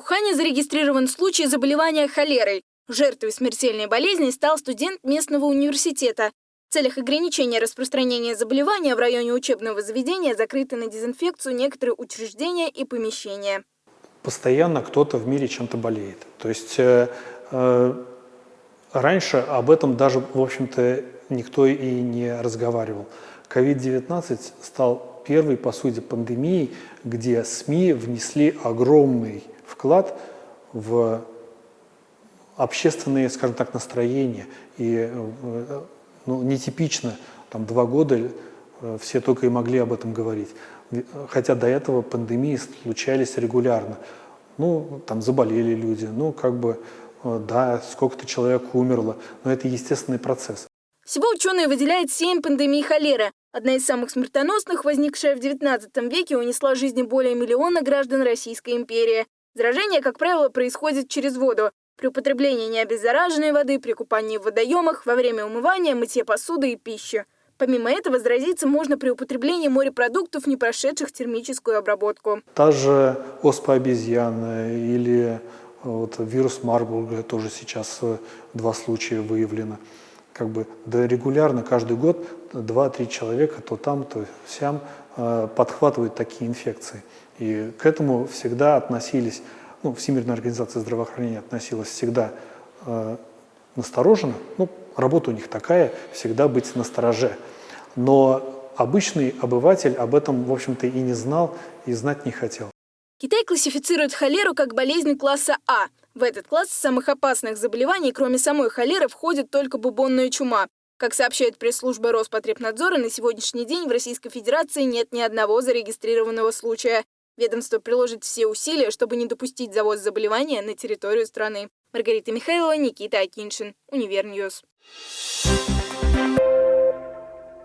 Ухане зарегистрирован случай заболевания холерой. Жертвой смертельной болезни стал студент местного университета. В целях ограничения распространения заболевания в районе учебного заведения закрыты на дезинфекцию некоторые учреждения и помещения. Постоянно кто-то в мире чем-то болеет. То есть э, э, раньше об этом даже, в общем-то, никто и не разговаривал. COVID-19 стал первой, по сути, пандемией, где СМИ внесли огромный вклад в общественные, скажем так, настроения. И э, ну, нетипично, там два года э, все только и могли об этом говорить. Хотя до этого пандемии случались регулярно. Ну, там заболели люди, ну, как бы, э, да, сколько-то человек умерло, но это естественный процесс. Всего ученые выделяют семь пандемий холеры. Одна из самых смертоносных, возникшая в XIX веке, унесла жизни более миллиона граждан Российской империи. Заражение, как правило, происходит через воду. При употреблении необеззараженной воды, при купании в водоемах, во время умывания, мытья посуды и пищи. Помимо этого, заразиться можно при употреблении морепродуктов, не прошедших термическую обработку. Та же оспа обезьяны или э, вот, вирус Марбурга, тоже сейчас э, два случая выявлено. Как бы, да регулярно, каждый год, два-три человека то там, то сям э, подхватывают такие инфекции. И к этому всегда относились ну, Всемирная организация здравоохранения относилась всегда э, настороженно. Ну, работа у них такая, всегда быть настороже. Но обычный обыватель об этом, в общем-то, и не знал, и знать не хотел. Китай классифицирует холеру как болезнь класса А. В этот класс самых опасных заболеваний, кроме самой холеры, входит только бубонная чума. Как сообщает пресс-служба Роспотребнадзора, на сегодняшний день в Российской Федерации нет ни одного зарегистрированного случая. Ведомство приложит все усилия, чтобы не допустить завоз заболевания на территорию страны. Маргарита Михайлова, Никита Акиншин, Univer News.